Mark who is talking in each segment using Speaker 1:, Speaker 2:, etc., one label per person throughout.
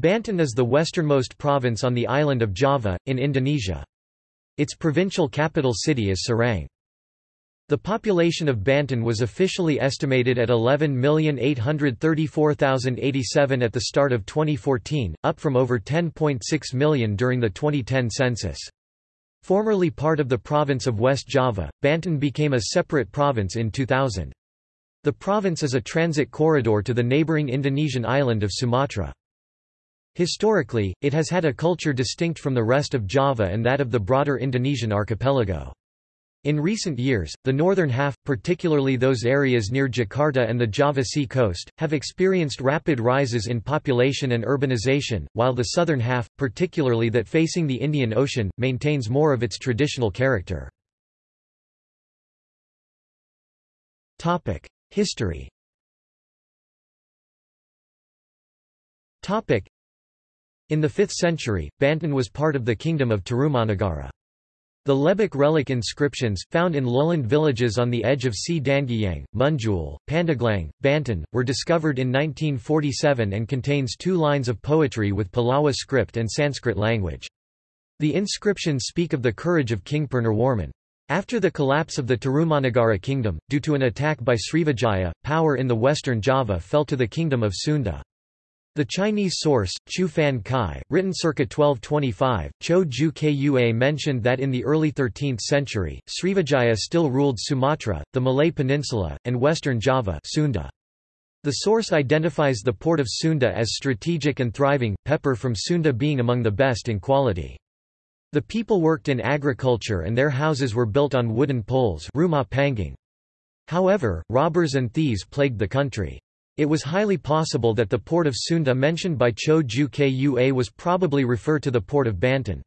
Speaker 1: Banten is the westernmost province on the island of Java, in Indonesia. Its provincial capital city is Serang. The population of Banten was officially estimated at 11,834,087 at the start of 2014, up from over 10.6 million during the 2010 census. Formerly part of the province of West Java, Banten became a separate province in 2000. The province is a transit corridor to the neighboring Indonesian island of Sumatra. Historically, it has had a culture distinct from the rest of Java and that of the broader Indonesian archipelago. In recent years, the northern half, particularly those areas near Jakarta and the Java Sea coast, have experienced rapid rises in population and urbanization, while the southern half, particularly that facing the Indian Ocean, maintains more of its traditional character. History in the 5th century, Banten was part of the kingdom of Tarumanagara. The Lebak relic inscriptions, found in lowland villages on the edge of Cidanghiang, Munjul, Pandeglang, Banten, were discovered in 1947 and contains two lines of poetry with Pallava script and Sanskrit language. The inscriptions speak of the courage of King Purnawarman. After the collapse of the Tarumanagara kingdom, due to an attack by Srivijaya, power in the western Java fell to the kingdom of Sunda. The Chinese source, Chu Fan Kai, written circa 1225, Cho Ju Kua mentioned that in the early 13th century, Srivijaya still ruled Sumatra, the Malay Peninsula, and western Java Sunda. The source identifies the port of Sunda as strategic and thriving, pepper from Sunda being among the best in quality. The people worked in agriculture and their houses were built on wooden poles. However, robbers and thieves plagued the country. It was highly possible that the port of Sunda mentioned by Cho Ju Kua was probably refer to the port of Banten.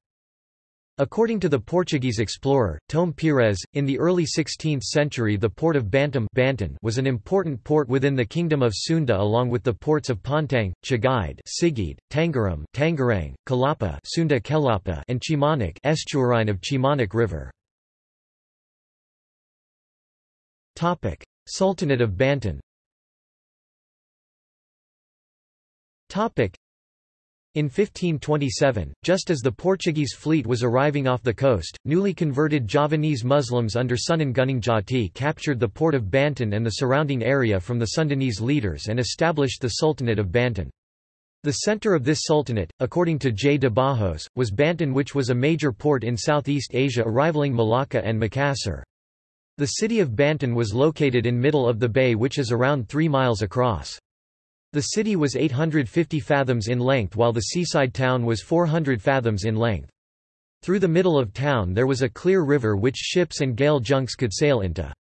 Speaker 1: According to the Portuguese explorer, Tome Pires, in the early 16th century the port of Bantam Banten was an important port within the kingdom of Sunda along with the ports of Pontang, Chagaid Sigid, Tangerang, Tangerang, Kalapa Sunda Kelapa and Chimanak estuarine of Chimanak River. Sultanate of Banten In 1527, just as the Portuguese fleet was arriving off the coast, newly converted Javanese Muslims under Sunan Gunung Jati captured the port of Banten and the surrounding area from the Sundanese leaders and established the Sultanate of Banten. The center of this sultanate, according to J. de Barros, was Banten which was a major port in Southeast Asia rivaling Malacca and Makassar. The city of Banten was located in middle of the bay which is around 3 miles across. The city was 850 fathoms in length while the seaside town was 400 fathoms in length. Through the middle of town there was a clear river which ships and gale junks could sail into.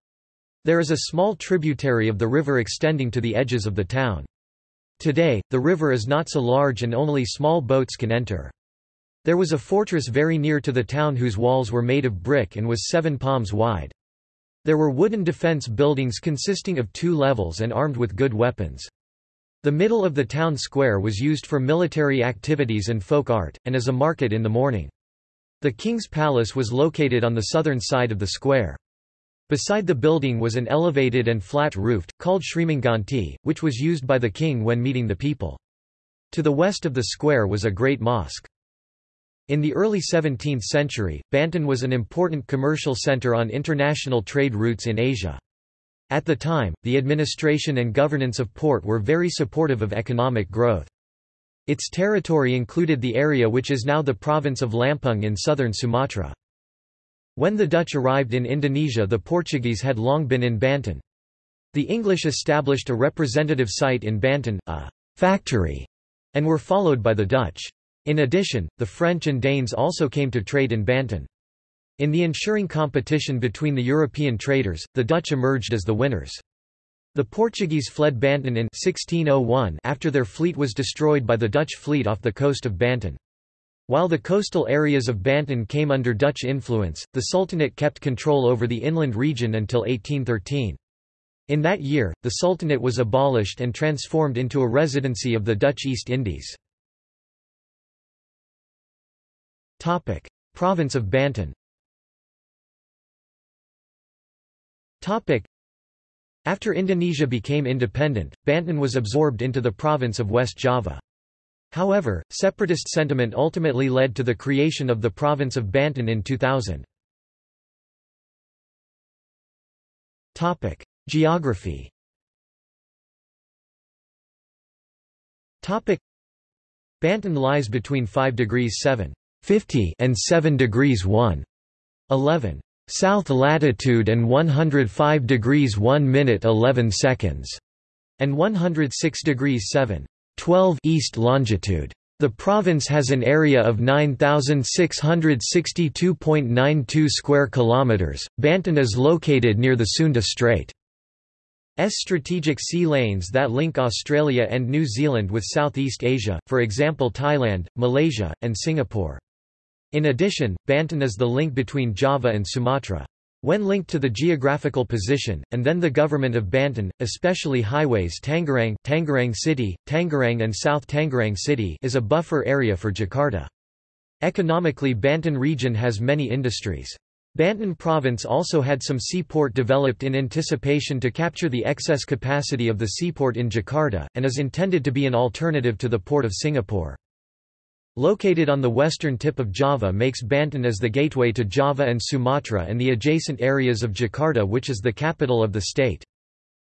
Speaker 1: There is a small tributary of the river extending to the edges of the town. Today, the river is not so large and only small boats can enter. There was a fortress very near to the town whose walls were made of brick and was seven palms wide. There were wooden defense buildings consisting of two levels and armed with good weapons. The middle of the town square was used for military activities and folk art, and as a market in the morning. The king's palace was located on the southern side of the square. Beside the building was an elevated and flat-roofed, called Srimanganti, which was used by the king when meeting the people. To the west of the square was a great mosque. In the early 17th century, Banten was an important commercial center on international trade routes in Asia. At the time, the administration and governance of Port were very supportive of economic growth. Its territory included the area which is now the province of Lampung in southern Sumatra. When the Dutch arrived in Indonesia the Portuguese had long been in Banten. The English established a representative site in Banten, a «factory», and were followed by the Dutch. In addition, the French and Danes also came to trade in Banten. In the ensuring competition between the European traders, the Dutch emerged as the winners. The Portuguese fled Banten in 1601 after their fleet was destroyed by the Dutch fleet off the coast of Banten. While the coastal areas of Banten came under Dutch influence, the Sultanate kept control over the inland region until 1813. In that year, the Sultanate was abolished and transformed into a residency of the Dutch East Indies. Province of Banten After Indonesia became independent, Banten was absorbed into the province of West Java. However, separatist sentiment ultimately led to the creation of the province of Banten in 2000. Geography Banten lies between 5 degrees 7 50 and 7 degrees 1 11 south latitude and 105 degrees 1 minute 11 seconds and 106 degrees 7 12 east longitude. The province has an area of 9662.92 square kilometers. Banten is located near the Sunda Strait. S strategic sea lanes that link Australia and New Zealand with Southeast Asia, for example Thailand, Malaysia, and Singapore. In addition, Banten is the link between Java and Sumatra. When linked to the geographical position, and then the government of Banten, especially highways Tangerang, Tangerang City, Tangerang and South Tangerang City is a buffer area for Jakarta. Economically Banten region has many industries. Banten province also had some seaport developed in anticipation to capture the excess capacity of the seaport in Jakarta, and is intended to be an alternative to the port of Singapore. Located on the western tip of Java makes Banten as the gateway to Java and Sumatra and the adjacent areas of Jakarta which is the capital of the state.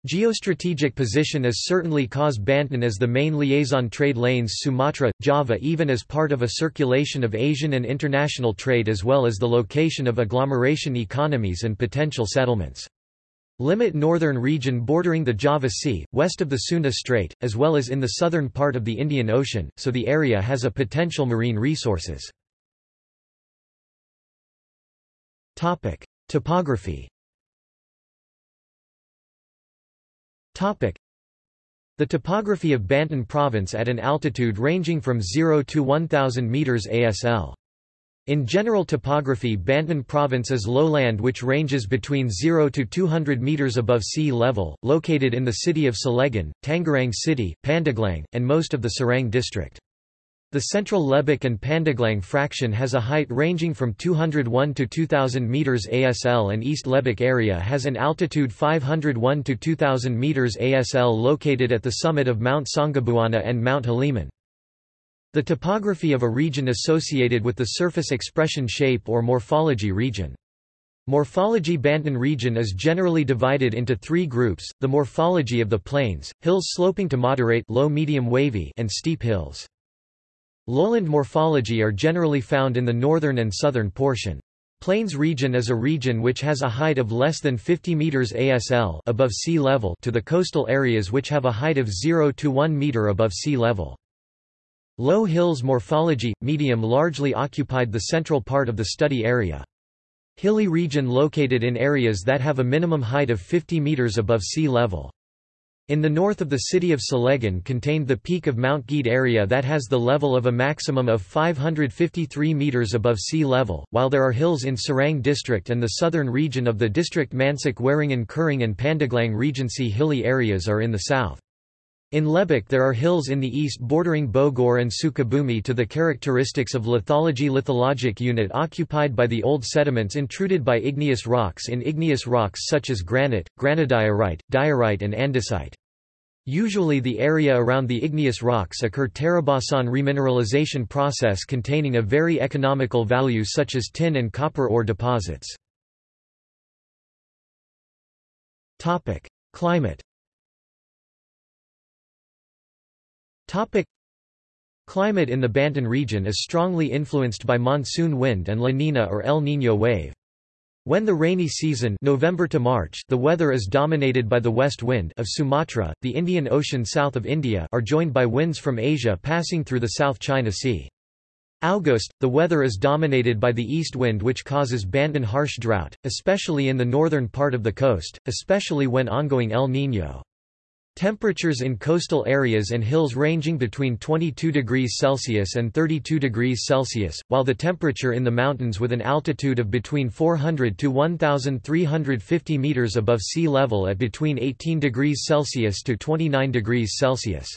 Speaker 1: Geostrategic position is certainly cause Banten as the main liaison trade lanes Sumatra, Java even as part of a circulation of Asian and international trade as well as the location of agglomeration economies and potential settlements. Limit northern region bordering the Java Sea, west of the Sunda Strait, as well as in the southern part of the Indian Ocean, so the area has a potential marine resources. Topography The topography of Banten province at an altitude ranging from 0 to 1000 meters ASL. In general topography Banten province is lowland which ranges between 0 to 200 meters above sea level, located in the city of Cilegon, Tangerang City, Pandeglang, and most of the Serang district. The central Lebak and Pandeglang fraction has a height ranging from 201 to 2000 meters ASL and East Lebak area has an altitude 501 to 2000 meters ASL located at the summit of Mount Sanggabuana and Mount Halimun. The topography of a region associated with the surface expression shape or morphology region. Morphology Banten region is generally divided into three groups, the morphology of the plains, hills sloping to moderate low medium wavy and steep hills. Lowland morphology are generally found in the northern and southern portion. Plains region is a region which has a height of less than 50 meters ASL above sea level to the coastal areas which have a height of 0 to 1 meter above sea level. Low hills morphology, medium largely occupied the central part of the study area. Hilly region located in areas that have a minimum height of 50 meters above sea level. In the north of the city of Cilegon contained the peak of Mount Gede area that has the level of a maximum of 553 meters above sea level, while there are hills in Serang district and the southern region of the district Mansik Waringin Kuring and Pandeglang Regency hilly areas are in the south. In Lebak there are hills in the east bordering Bogor and Sukabumi to the characteristics of lithology lithologic unit occupied by the old sediments intruded by igneous rocks in igneous rocks such as granite, granodiorite, diorite and andesite. Usually the area around the igneous rocks occur Tarabasan remineralization process containing a very economical value such as tin and copper ore deposits. Climate Topic Climate in the Banten region is strongly influenced by monsoon wind and La Nina or El Niño wave. When the rainy season November to March the weather is dominated by the west wind of Sumatra, the Indian Ocean south of India are joined by winds from Asia passing through the South China Sea. August, the weather is dominated by the east wind which causes Banten harsh drought, especially in the northern part of the coast, especially when ongoing El Niño. Temperatures in coastal areas and hills ranging between 22 degrees Celsius and 32 degrees Celsius, while the temperature in the mountains with an altitude of between 400 to 1,350 meters above sea level at between 18 degrees Celsius to 29 degrees Celsius.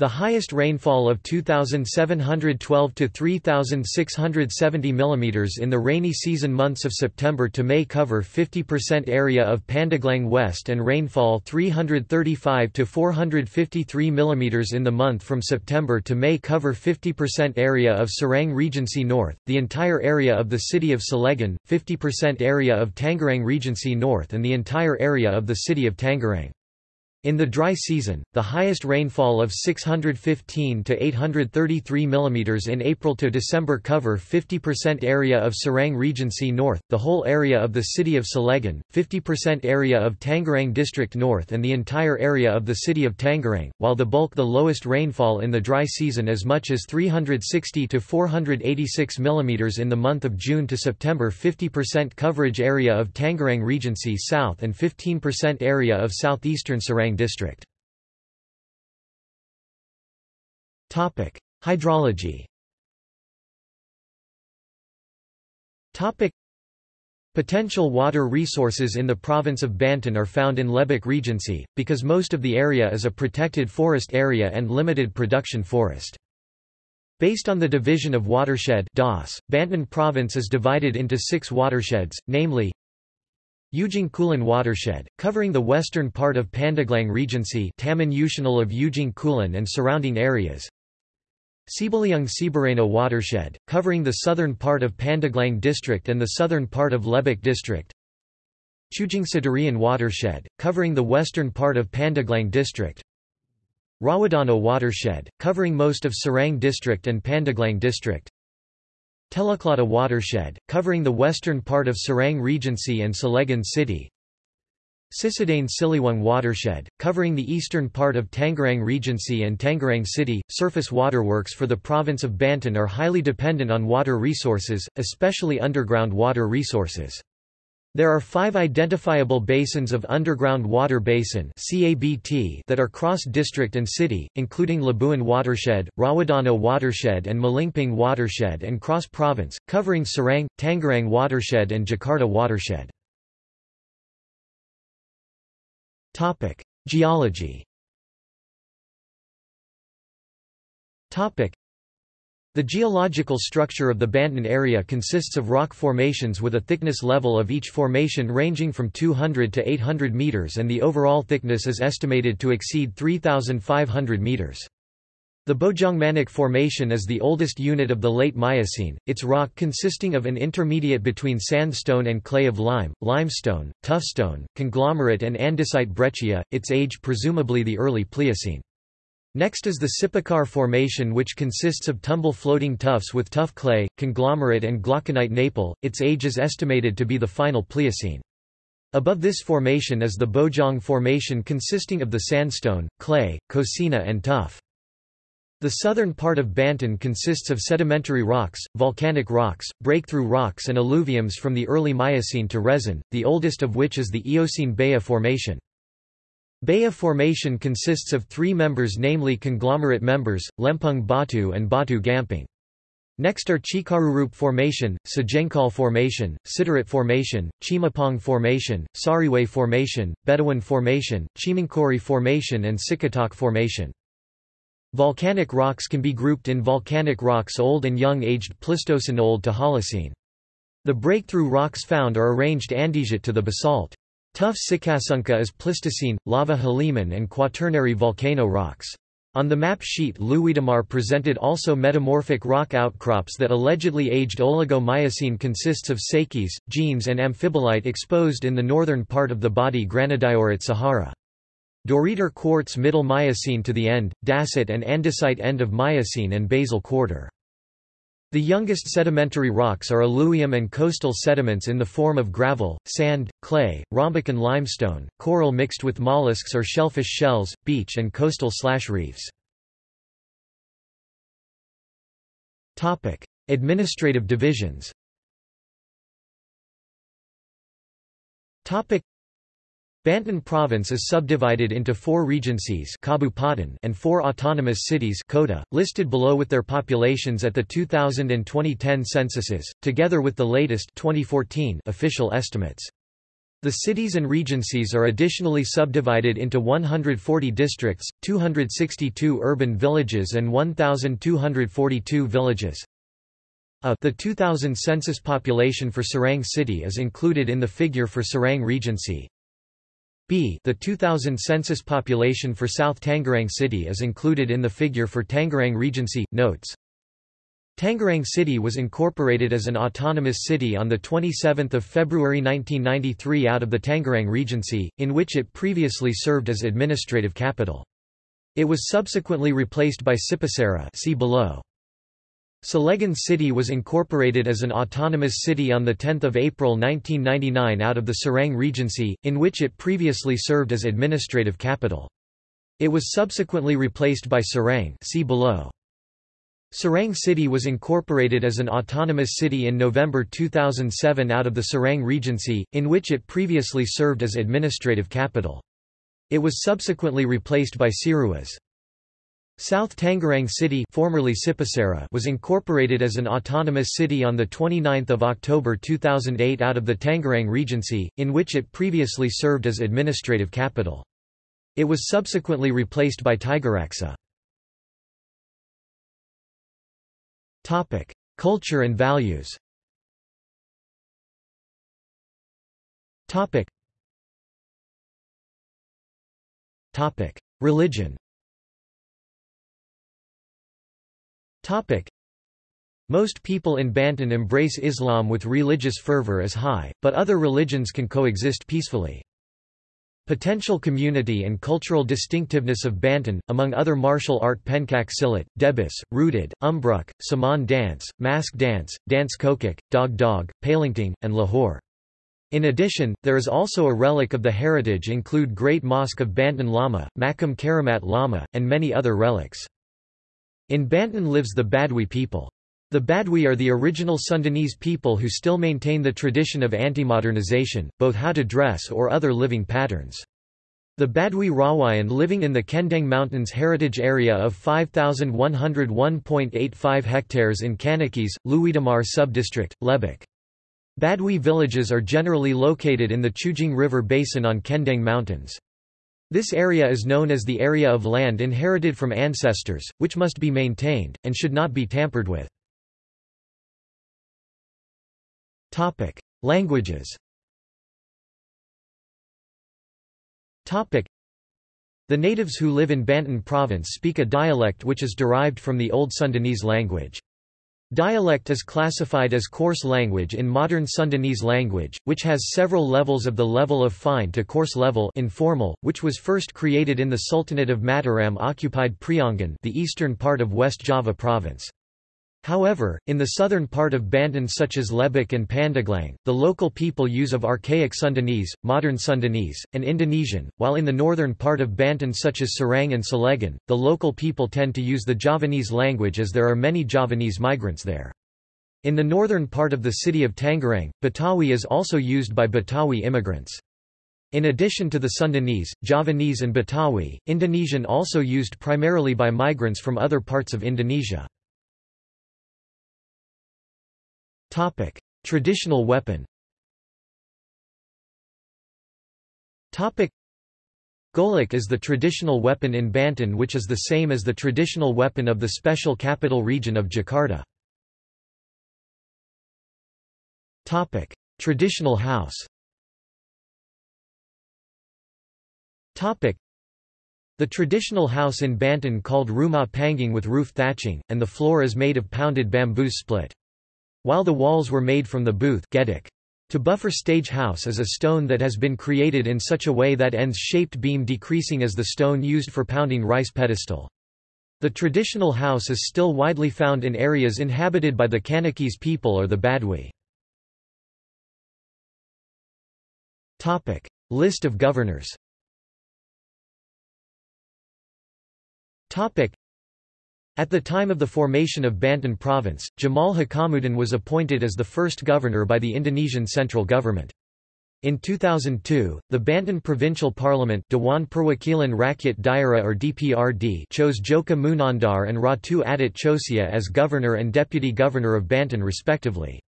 Speaker 1: The highest rainfall of 2,712 to 3,670 mm in the rainy season months of September to May cover 50% area of Pandeglang West and rainfall 335 to 453 mm in the month from September to May cover 50% area of Serang Regency North, the entire area of the city of Cilegon, 50% area of Tangerang Regency North and the entire area of the city of Tangerang. In the dry season, the highest rainfall of 615 to 833 mm in April to December cover 50% area of Serang Regency North, the whole area of the city of Cilegon, 50% area of Tangerang District North and the entire area of the city of Tangerang, while the bulk the lowest rainfall in the dry season as much as 360 to 486 mm in the month of June to September 50% coverage area of Tangerang Regency South and 15% area of southeastern Serang district. Topic: Hydrology. Topic: Potential water resources in the province of Banten are found in Lebak Regency, because most of the area is a protected forest area and limited production forest. Based on the division of watershed DOS, Banten province is divided into six watersheds, namely Ujung Kulon watershed, covering the western part of Pandeglang Regency Taman Nasional of Ujung Kulon and surrounding areas. Sibaliung Sibareno watershed, covering the southern part of Pandeglang district and the southern part of Lebak district. Chujung Sidarian watershed, covering the western part of Pandeglang district. Rawudano watershed, covering most of Serang district and Pandeglang district. Teluklata watershed, covering the western part of Serang Regency and Cilegon City. Cisadane Siliwang watershed, covering the eastern part of Tangerang Regency and Tangerang City. Surface waterworks for the province of Banten are highly dependent on water resources, especially underground water resources. There are five identifiable basins of underground water basin that are cross-district and city, including Labuan Watershed, Rawudano Watershed and Malingping Watershed and cross-province, covering Serang, Tangerang Watershed and Jakarta Watershed. Geology the geological structure of the Banten area consists of rock formations with a thickness level of each formation ranging from 200 to 800 meters and the overall thickness is estimated to exceed 3,500 meters. The Bojong Formation is the oldest unit of the late Miocene, its rock consisting of an intermediate between sandstone and clay of lime, limestone, tuffstone, conglomerate and andesite breccia, its age presumably the early Pliocene. Next is the Sipakar Formation which consists of tumble-floating tuffs with tuff clay, conglomerate and glauconite napel, its age is estimated to be the final Pliocene. Above this formation is the Bojong Formation consisting of the sandstone, clay, coquina and tuff. The southern part of Banten consists of sedimentary rocks, volcanic rocks, breakthrough rocks and alluviums from the early Miocene to Resin, the oldest of which is the Eocene Baya Formation. Baya Formation consists of three members namely conglomerate members, Lempung Batu and Batu Gamping. Next are Chikarurup Formation, Sajengkal Formation, Sidarat Formation, Chimapong Formation, Sariwe Formation, Bedouin Formation, Chimangkori Formation and Sikatak Formation. Volcanic rocks can be grouped in volcanic rocks old and young aged Pleistocene old to Holocene. The breakthrough rocks found are arranged andesite to the basalt. Tuff Sikasunka is Pleistocene, lava Haliman and Quaternary volcano rocks. On the map sheet Leuwidamar presented also metamorphic rock outcrops that allegedly aged Oligo-Miocene consists of sakis, genes and amphibolite exposed in the northern part of the body Granodiorite Sahara. Doriter quartz Middle Miocene to the end, dacite and andesite end of Miocene and basal quarter. The youngest sedimentary rocks are alluvium and coastal sediments in the form of gravel, sand, clay, rhombic and limestone, coral mixed with mollusks or shellfish shells, beach and coastal slash reefs. Administrative divisions Banten province is subdivided into four regencies and four autonomous cities Kota, listed below with their populations at the 2000 and 2010 censuses, together with the latest 2014 official estimates. The cities and regencies are additionally subdivided into 140 districts, 262 urban villages and 1,242 villages. A the 2000 census population for Serang city is included in the figure for Serang Regency. B the 2000 census population for South Tangerang city is included in the figure for Tangerang Regency. Notes Tangerang City was incorporated as an autonomous city on 27 February 1993 out of the Tangerang Regency, in which it previously served as administrative capital. It was subsequently replaced by Sipasara see below. Cilegon City was incorporated as an autonomous city on 10 April 1999 out of the Serang Regency, in which it previously served as administrative capital. It was subsequently replaced by Serang see below. Serang City was incorporated as an autonomous city in November 2007 out of the Serang Regency, in which it previously served as administrative capital. It was subsequently replaced by Ciruas. South Tangerang City formerly was incorporated as an autonomous city on 29 October 2008 out of the Tangerang Regency, in which it previously served as administrative capital. It was subsequently replaced by Tigaraksa. Topic: Culture and values. Religion. Topic. Most people in Banten embrace Islam with religious fervor as high, but other religions can coexist peacefully. Potential community and cultural distinctiveness of Banten, among other martial art Pencak Silat, Debus, Rooted, Umbruk, Saman dance, Mask dance, Dance Kokok, Dog Dog, Palingting, and Lahore. In addition, there is also a relic of the heritage include Great Mosque of Banten Lama, Makam Karamat Lama, and many other relics. In Banten lives the Baduy people. The Baduy are the original Sundanese people who still maintain the tradition of anti-modernization, both how to dress or other living patterns. The Baduy Rawayan living in the Kendeng Mountains heritage area of 5,101.85 hectares in Kanekes, Leuwidamar subdistrict, Lebak. Baduy villages are generally located in the Chujing River basin on Kendeng Mountains. This area is known as the area of land inherited from ancestors, which must be maintained, and should not be tampered with. Languages. The natives who live in Banten province speak a dialect which is derived from the Old Sundanese language. Dialect is classified as coarse language in modern Sundanese language, which has several levels of the level of fine to coarse level informal, which was first created in the Sultanate of Mataram occupied Priangan the eastern part of West Java province. However, in the southern part of Banten such as Lebak and Pandeglang, the local people use of archaic Sundanese, modern Sundanese, and Indonesian, while in the northern part of Banten such as Serang and Cilegon, the local people tend to use the Javanese language as there are many Javanese migrants there. In the northern part of the city of Tangerang, Betawi is also used by Betawi immigrants. In addition to the Sundanese, Javanese and Betawi, Indonesian also used primarily by migrants from other parts of Indonesia. Topic: Traditional weapon. Topic: Golok is the traditional weapon in Banten which is the same as the traditional weapon of the Special Capital Region of Jakarta. Topic: Traditional house. Topic: The traditional house in Banten called rumah panggung with roof thatching, and the floor is made of pounded bamboo split. While the walls were made from the booth to buffer stage house is a stone that has been created in such a way that ends shaped beam decreasing as the stone used for pounding rice pedestal. The traditional house is still widely found in areas inhabited by the Kanekes people or the Baduy. List of governors at the time of the formation of Banten province, Jamal Hakamuddin was appointed as the first governor by the Indonesian central government. In 2002, the Banten Provincial Parliament Dewan Perwakilan Rakyat Daerah or DPRD chose Djoko Munandar and Ratu Atut Chosiyah as governor and deputy governor of Banten respectively.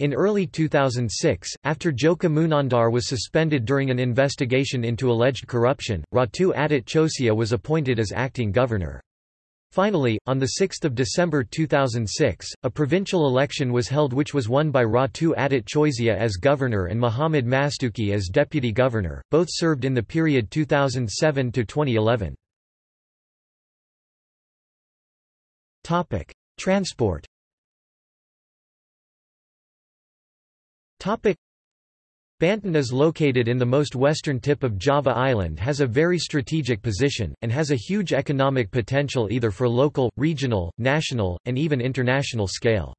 Speaker 1: In early 2006, after Djoko Munandar was suspended during an investigation into alleged corruption, Ratu Atut Chosiyah was appointed as acting governor. Finally, on 6 December 2006, a provincial election was held which was won by Ratu Atut Chosiyah as governor and Mohamed Mastuki as deputy governor, both served in the period 2007 to 2011. Transport Banten is located in the most western tip of Java Island has a very strategic position, and has a huge economic potential either for local, regional, national, and even international scale.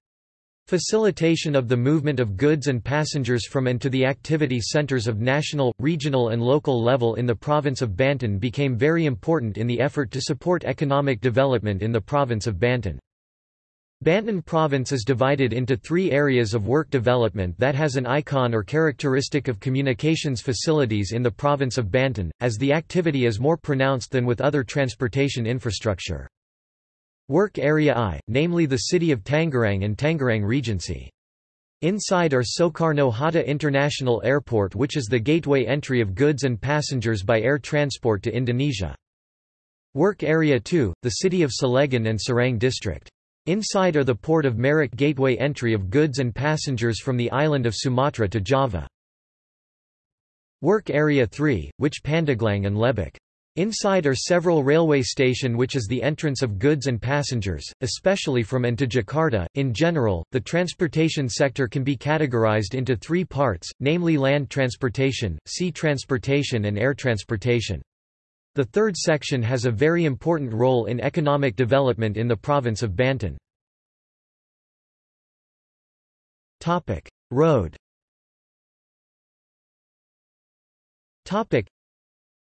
Speaker 1: Facilitation of the movement of goods and passengers from and to the activity centers of national, regional and local level in the province of Banten became very important in the effort to support economic development in the province of Banten. Banten province is divided into three areas of work development that has an icon or characteristic of communications facilities in the province of Banten, as the activity is more pronounced than with other transportation infrastructure. Work Area I, namely the city of Tangerang and Tangerang Regency. Inside are Soekarno Hatta International Airport which is the gateway entry of goods and passengers by air transport to Indonesia. Work Area II, the city of Cilegon and Serang district. Inside are the port of Merak gateway entry of goods and passengers from the island of Sumatra to Java. Work Area 3, which Pandeglang and Lebak. Inside are several railway station which is the entrance of goods and passengers, especially from and to Jakarta. In general, the transportation sector can be categorized into three parts, namely land transportation, sea transportation and air transportation. The third section has a very important role in economic development in the province of Banten. Road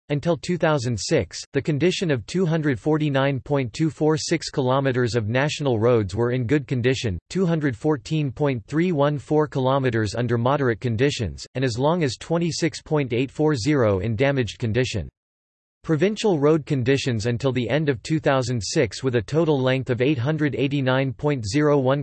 Speaker 1: until 2006, the condition of 249.246 kilometers of national roads were in good condition, 214.314 kilometers under moderate conditions, and as long as 26.840 in damaged condition. Provincial road conditions until the end of 2006 with a total length of 889.01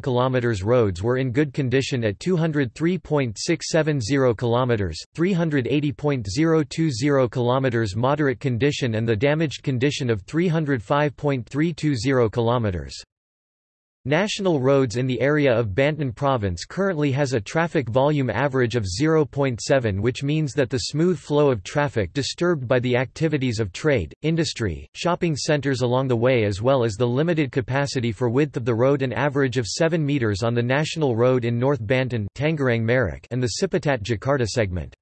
Speaker 1: km roads were in good condition at 203.670 km, 380.020 km moderate condition and the damaged condition of 305.320 km. National roads in the area of Banten province currently has a traffic volume average of 0.7 which means that the smooth flow of traffic disturbed by the activities of trade, industry, shopping centers along the way as well as the limited capacity for width of the road an average of 7 meters on the national road in North Banten and the Ciputat Jakarta segment.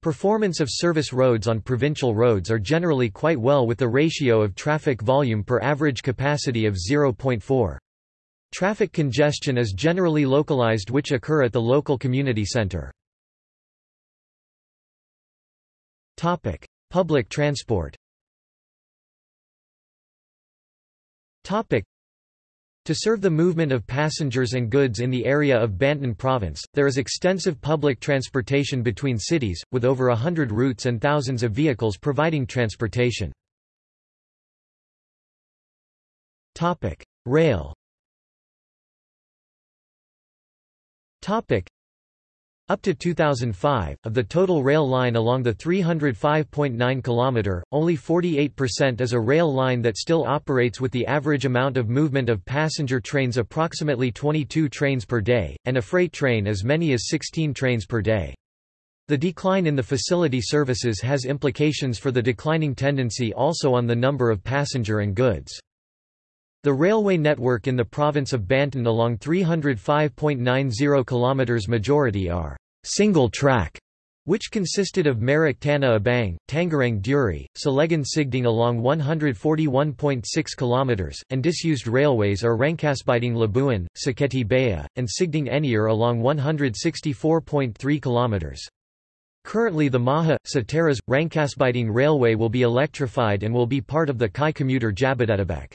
Speaker 1: Performance of service roads on provincial roads are generally quite well with the ratio of traffic volume per average capacity of 0.4. Traffic congestion is generally localized which occur at the local community center. Public transport to serve the movement of passengers and goods in the area of Banten province, there is extensive public transportation between cities, with over a hundred routes and thousands of vehicles providing transportation. Rail Up to 2005, of the total rail line along the 305.9 km, only 48% is a rail line that still operates with the average amount of movement of passenger trains approximately 22 trains per day, and a freight train as many as 16 trains per day. The decline in the facility services has implications for the declining tendency also on the number of passenger and goods. The railway network in the province of Banten along 305.90 km majority are single track which consisted of Merak Tanah Abang, Tangerang Duri, Cilegon Sigding along 141.6 km, and disused railways are Rangkasbitung Labuan, Saketi Baya, and Sigding Enir along 164.3 km. Currently the Maha, Sateras, Rangkasbitung Railway will be electrified and will be part of the Kai commuter Jabodetabek.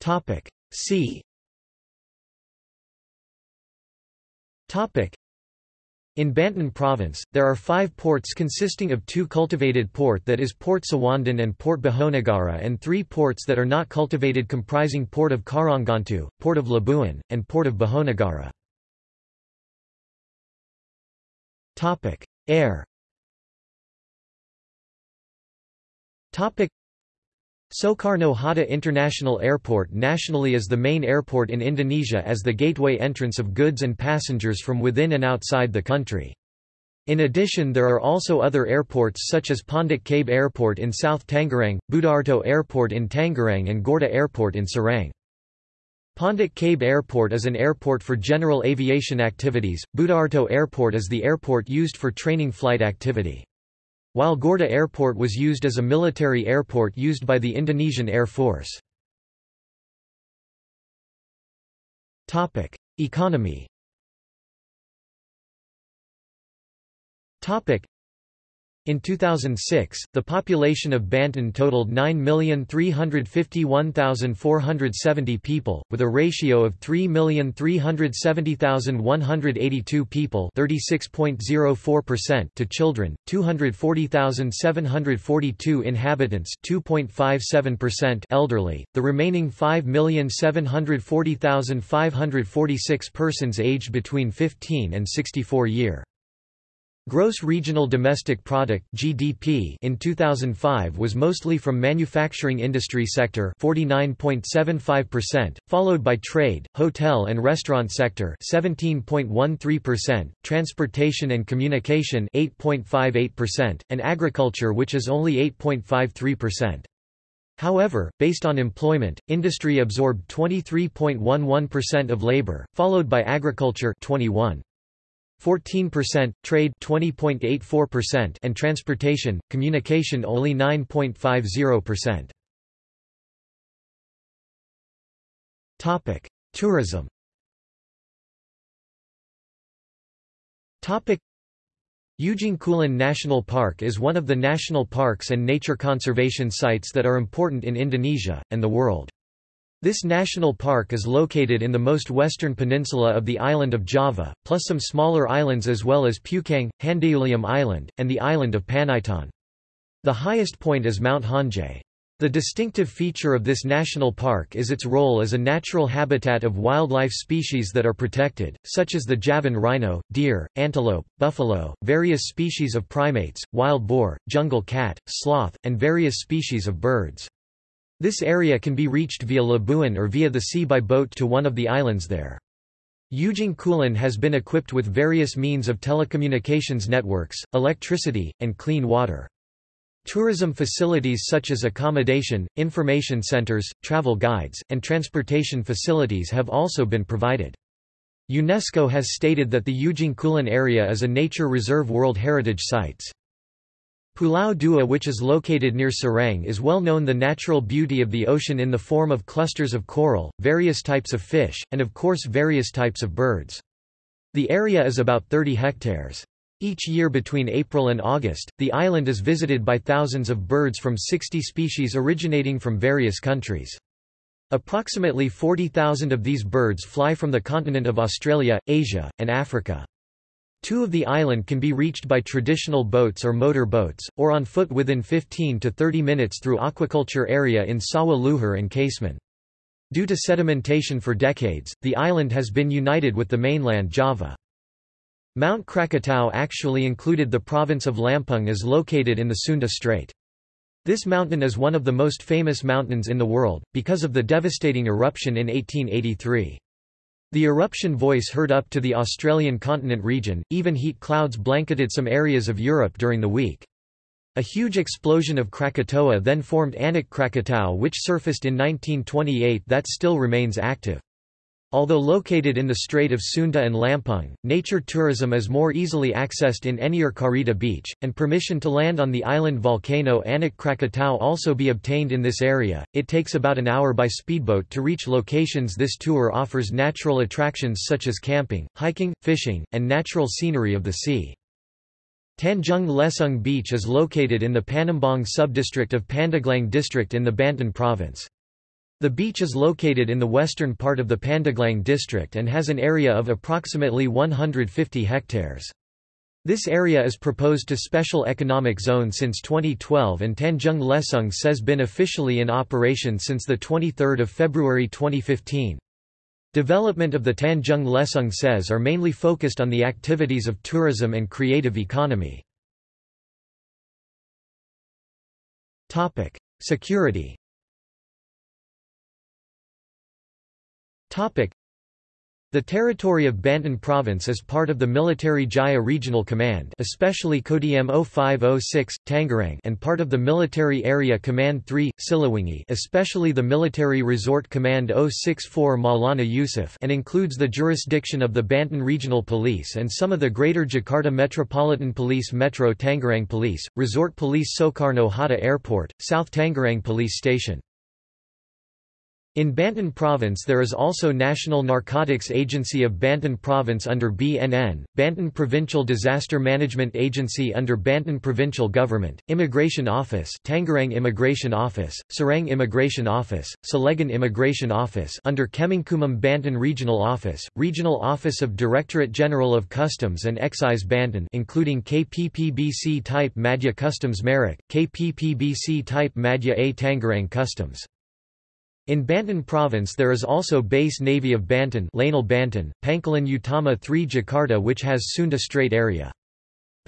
Speaker 1: Topic C. Topic. In Banten Province, there are five ports consisting of two cultivated port that is Port Sawandan and Port Bojonegara and three ports that are not cultivated comprising Port of Karangantu, Port of Labuan, and Port of Bojonegara. Air Soekarno-Hatta International Airport nationally is the main airport in Indonesia as the gateway entrance of goods and passengers from within and outside the country. In addition there are also other airports such as Pondok Cabe Airport in South Tangerang, Budiarto Airport in Tangerang and Gorda Airport in Serang. Pondok Cabe Airport is an airport for general aviation activities, Budiarto Airport is the airport used for training flight activity. While Gorda Airport was used as a military airport used by the Indonesian Air Force. Economy in 2006, the population of Banten totaled 9,351,470 people, with a ratio of 3,370,182 people to children, 240,742 inhabitants elderly, the remaining 5,740,546 persons aged between 15 and 64 year. Gross Regional Domestic Product (GDP) in 2005 was mostly from manufacturing industry sector (49.75%), followed by trade, hotel and restaurant sector (17.13%), transportation and communication (8.58%), and agriculture which is only 8.53%. However, based on employment, industry absorbed 23.11% of labor, followed by agriculture 21. 14%, trade 20.84% and transportation, communication only 9.50%. Topic: Tourism. Topic: Ujung Kulon National Park is one of the national parks and nature conservation sites that are important in Indonesia and the world. This national park is located in the most western peninsula of the island of Java, plus some smaller islands as well as Peucang, Handeuleum Island, and the island of Panaitan. The highest point is Mount Hanjay. The distinctive feature of this national park is its role as a natural habitat of wildlife species that are protected, such as the Javan rhino, deer, antelope, buffalo, various species of primates, wild boar, jungle cat, sloth, and various species of birds. This area can be reached via Labuan or via the sea by boat to one of the islands there. Ujung Kulon has been equipped with various means of telecommunications networks, electricity, and clean water. Tourism facilities such as accommodation, information centers, travel guides, and transportation facilities have also been provided. UNESCO has stated that the Ujung Kulon area is a nature reserve World Heritage Sites. Pulau Dua which is located near Serang is well known the natural beauty of the ocean in the form of clusters of coral, various types of fish, and of course various types of birds. The area is about 30 hectares. Each year between April and August, the island is visited by thousands of birds from 60 species originating from various countries. Approximately 40,000 of these birds fly from the continent of Australia, Asia, and Africa. Two of the island can be reached by traditional boats or motor boats, or on foot within 15 to 30 minutes through aquaculture area in Sawah Luhur and Kasemen. Due to sedimentation for decades, the island has been united with the mainland Java. Mount Krakatau actually included the province of Lampung is located in the Sunda Strait. This mountain is one of the most famous mountains in the world, because of the devastating eruption in 1883. The eruption voice heard up to the Australian continent region, even heat clouds blanketed some areas of Europe during the week. A huge explosion of Krakatoa then formed Anak Krakatau which surfaced in 1928 that still remains active. Although located in the Strait of Sunda and Lampung, nature tourism is more easily accessed in Anyer Carita Beach, and permission to land on the island volcano Anak Krakatau also be obtained in this area. It takes about an hour by speedboat to reach locations. This tour offers natural attractions such as camping, hiking, fishing, and natural scenery of the sea. Tanjung Lesung Beach is located in the Panimbang subdistrict of Pandeglang district in the Banten province. The beach is located in the western part of the Pandeglang district and has an area of approximately 150 hectares. This area is proposed to Special Economic Zone since 2012 and Tanjung Lesung SEZ been officially in operation since 23 February 2015. Development of the Tanjung Lesung says are mainly focused on the activities of tourism and creative economy. Security the territory of Banten Province is part of the Military Jaya Regional Command especially Kodim 0506, Tangerang and part of the Military Area Command 3, Siliwangi especially the Military Resort Command 064 Maulana Yusuf and includes the jurisdiction of the Banten Regional Police and some of the Greater Jakarta Metropolitan Police Metro Tangerang Police, Resort Police Soekarno Hatta Airport, South Tangerang Police Station. In Banten Province there is also National Narcotics Agency of Banten Province under BNN, Banten Provincial Disaster Management Agency under Banten Provincial Government, Immigration Office Tangerang Immigration Office, Serang Immigration Office, Cilegon Immigration Office under Kemenkumham Banten Regional Office, Regional Office of Directorate General of Customs and Excise Banten including KPPBC Type Madya Customs Merak, KPPBC Type Madya A Tangerang Customs in Banten Province there is also Base Navy of Banten Lanal Banten, Pangkalan Utama 3 Jakarta which has Sunda Strait area.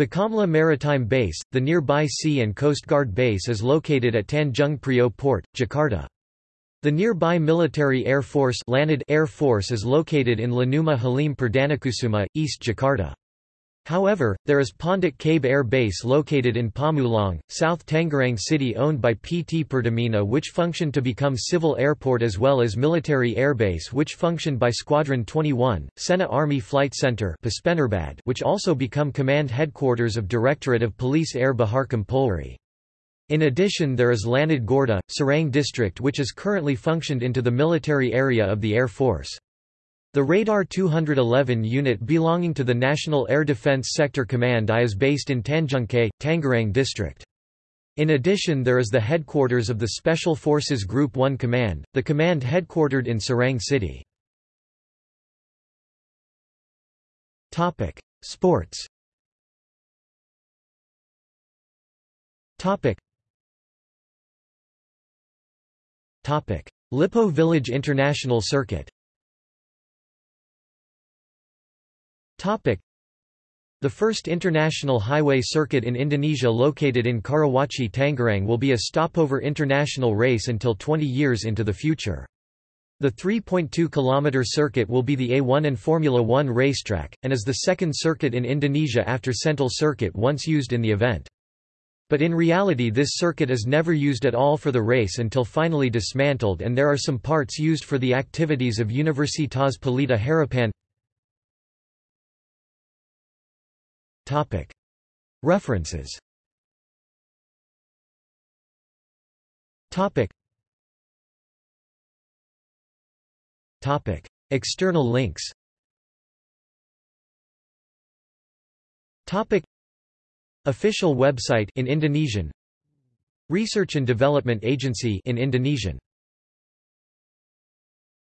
Speaker 1: Bakamla Maritime Base, the nearby Sea and Coast Guard base is located at Tanjung Priok Port, Jakarta. The nearby Military Air Force, Air Force is located in Lanuma Halim Perdanakusuma, East Jakarta. However, there is Pondok Cabe Air Base located in Pamulang, South Tangerang City owned by PT Pertamina which functioned to become civil airport as well as military airbase which functioned by Squadron 21, Sena Army Flight Center which also become command headquarters of Directorate of Police Air Baharkam Polri. In addition there is Lanud Gorda, Serang district which is currently functioned into the military area of the Air Force. The Radar 211 unit belonging to the National Air Defense Sector Command I is based in Tanjung Kait, Tangerang district. In addition there is the headquarters of the Special Forces Group 1 Command, the command headquartered in Serang City. Sports Lippo Village International Circuit The first international highway circuit in Indonesia located in Karawaci Tangerang will be a stopover international race until 20 years into the future. The 3.2 km circuit will be the A1 and Formula 1 racetrack, and is the second circuit in Indonesia after Sentul circuit once used in the event. But in reality this circuit is never used at all for the race until finally dismantled and there are some parts used for the activities of Universitas Pelita Harapan References. External links. Official website in Indonesian. Research and Development Agency in Indonesian